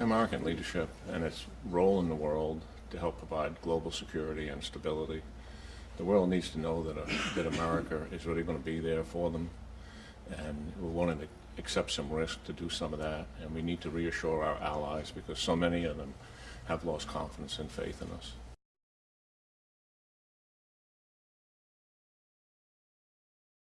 American leadership and its role in the world to help provide global security and stability. The world needs to know that, a, that America is really going to be there for them, and we're willing to accept some risk to do some of that, and we need to reassure our allies because so many of them have lost confidence and faith in us.